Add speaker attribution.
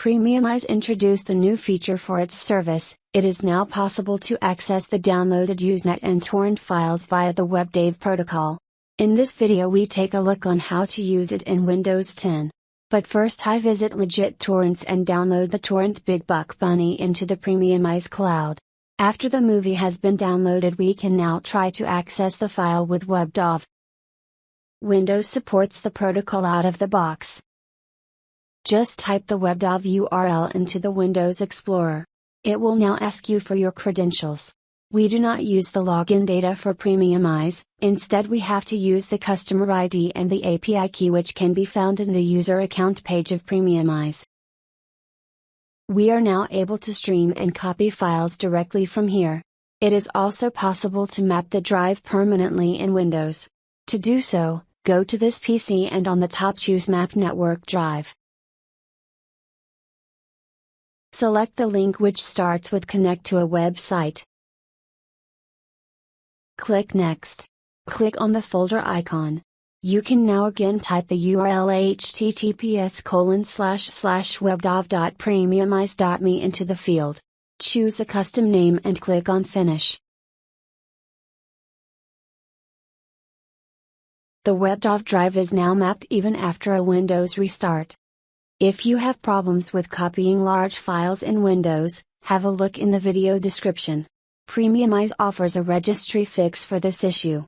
Speaker 1: Premiumize introduced a new feature for its service, it is now possible to access the downloaded Usenet and torrent files via the WebDAV protocol. In this video we take a look on how to use it in Windows 10. But first I visit Legit Torrents and download the torrent Big Buck Bunny into the Premiumize cloud. After the movie has been downloaded we can now try to access the file with WebDAV. Windows supports the protocol out of the box. Just type the WebDAV URL into the Windows Explorer. It will now ask you for your credentials. We do not use the login data for Premiumize, instead we have to use the customer ID and the API key which can be found in the user account page of Premiumize. We are now able to stream and copy files directly from here. It is also possible to map the drive permanently in Windows. To do so, go to this PC and on the top choose Map Network Drive. Select the link which starts with connect to a website. Click Next. Click on the folder icon. You can now again type the URL https colon slash slash webdav.premiumize.me into the field. Choose a custom name and click on Finish. The WebDAV drive is now mapped even after a Windows restart. If you have problems with copying large files in Windows, have a look in the video description. Premiumize offers a registry fix for this issue.